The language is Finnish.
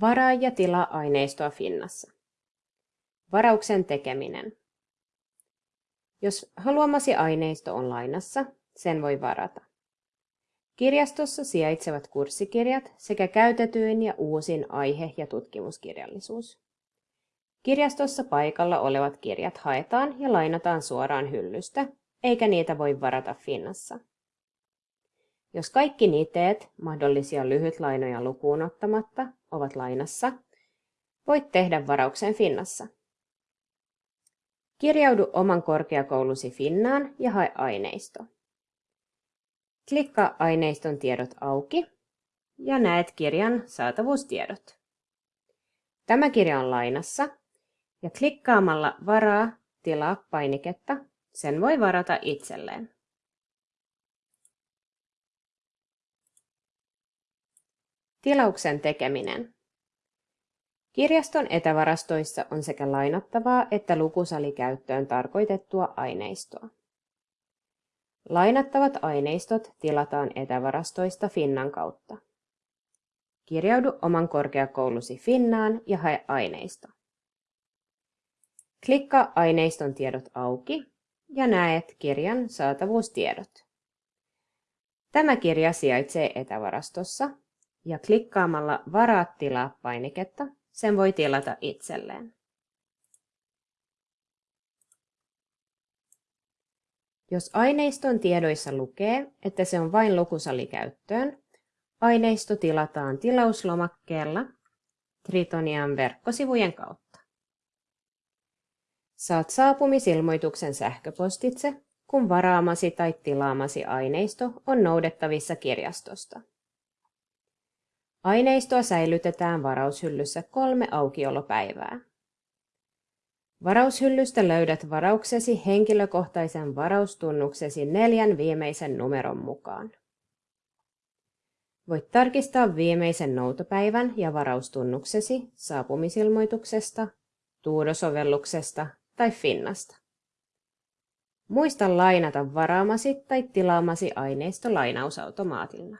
Varaa ja tilaa aineistoa Finnassa. Varauksen tekeminen. Jos haluamasi aineisto on lainassa, sen voi varata. Kirjastossa sijaitsevat kurssikirjat sekä käytetyin ja uusin aihe- ja tutkimuskirjallisuus. Kirjastossa paikalla olevat kirjat haetaan ja lainataan suoraan hyllystä, eikä niitä voi varata Finnassa. Jos kaikki niiteet, mahdollisia lyhytlainoja lukuun ottamatta, ovat lainassa, voit tehdä varauksen Finnassa. Kirjaudu oman korkeakoulusi Finnaan ja hae aineisto. Klikkaa aineiston tiedot auki ja näet kirjan saatavuustiedot. Tämä kirja on lainassa ja klikkaamalla Varaa, tilaa painiketta sen voi varata itselleen. Tilauksen tekeminen. Kirjaston etävarastoissa on sekä lainattavaa että lukusalikäyttöön tarkoitettua aineistoa. Lainattavat aineistot tilataan etävarastoista Finnan kautta. Kirjaudu oman korkeakoulusi Finnaan ja hae aineisto. Klikkaa aineiston tiedot auki ja näet kirjan saatavuustiedot. Tämä kirja sijaitsee etävarastossa ja klikkaamalla Varaa tilaa painiketta sen voi tilata itselleen. Jos aineiston tiedoissa lukee, että se on vain lukusalikäyttöön, aineisto tilataan tilauslomakkeella Tritonian verkkosivujen kautta. Saat saapumisilmoituksen sähköpostitse, kun varaamasi tai tilaamasi aineisto on noudettavissa kirjastosta. Aineistoa säilytetään varaushyllyssä kolme aukiolopäivää. Varaushyllystä löydät varauksesi henkilökohtaisen varaustunnuksesi neljän viimeisen numeron mukaan. Voit tarkistaa viimeisen noutopäivän ja varaustunnuksesi saapumisilmoituksesta, Tuudo-sovelluksesta tai Finnasta. Muista lainata varaamasi tai tilaamasi aineisto lainausautomaatilla.